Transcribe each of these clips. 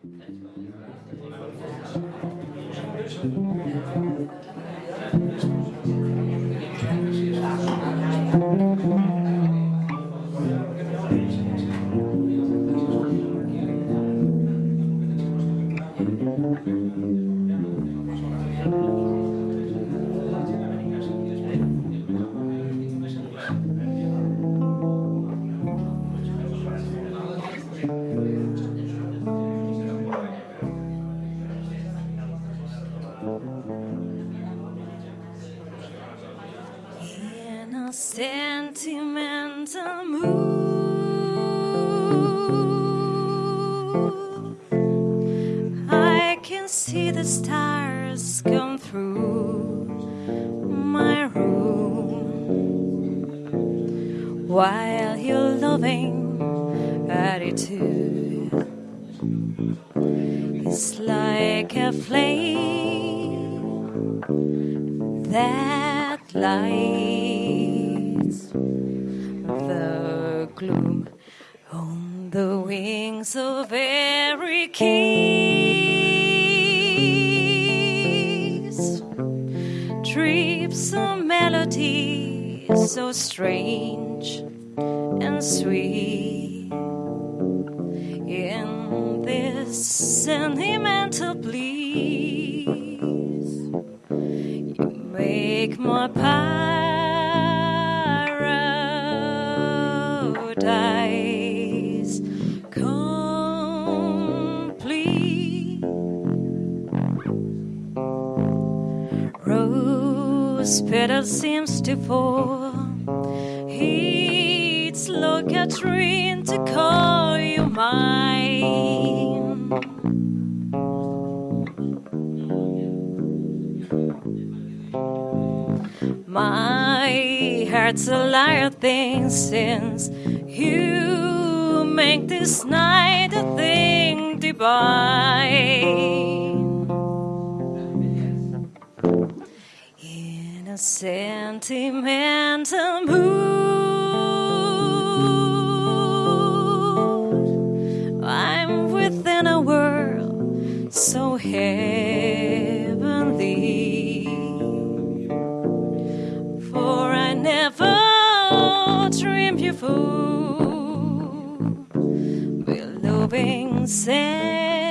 In a sentimental mood, I can see the stars come through my room while your loving attitude. Is like a flame that lights gloom on the wings of every kiss. Trips a melody so strange and sweet in this sentimental bliss. You make my paradise Petal seems to fall. It's like a dream to call you mine. My heart's a liar thing since you make this night a thing divine. In a sentimental mood, I'm within a world so heavenly. For I never dreamed you fool loving sentimental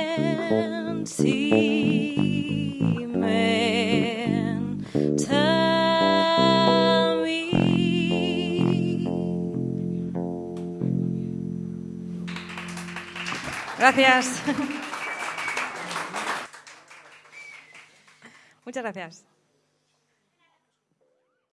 Gracias. Muchas gracias.